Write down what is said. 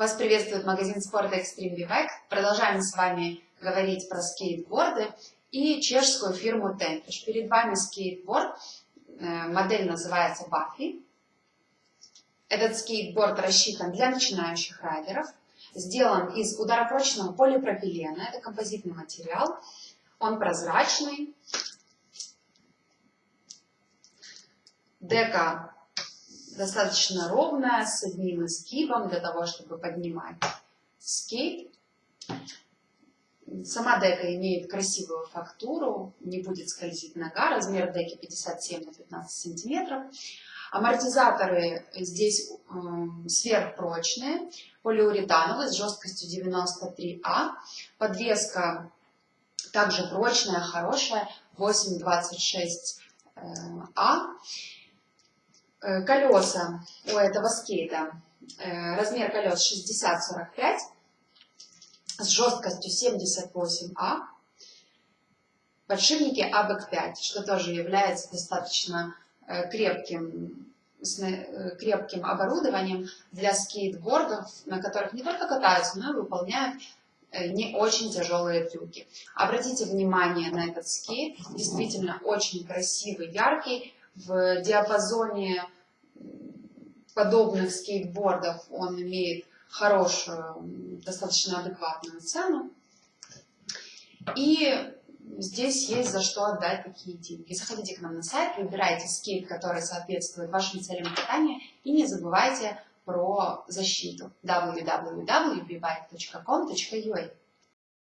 Вас приветствует магазин спорта Extreme Bike. Продолжаем с вами говорить про скейтборды и чешскую фирму Tempish. Перед вами скейтборд, э, модель называется Buffy. Этот скейтборд рассчитан для начинающих райдеров. Сделан из ударопрочного полипропилена, это композитный материал. Он прозрачный. Дека достаточно ровная, с одним изгибом для того, чтобы поднимать скейт. Сама дека имеет красивую фактуру, не будет скользить нога. Размер деки 57 на 15 сантиметров. Амортизаторы здесь э, сверхпрочные, полиуретановые с жесткостью 93А. Подвеска также прочная, хорошая, 826А. Э, колеса у этого скейта, э, размер колес 60-45 с жесткостью 78А, подшипники АБЭК-5, что тоже является достаточно э, крепким, крепким оборудованием для скейтбордов, на которых не только катаются, но и выполняют не очень тяжелые трюки. Обратите внимание на этот скейт, действительно очень красивый, яркий, в диапазоне подобных скейтбордов он имеет хорошую, достаточно адекватную цену. И здесь есть за что отдать такие деньги. Заходите к нам на сайт, выбирайте скейт, который соответствует вашим целям катания, и не забывайте про защиту www.bbike.com.ua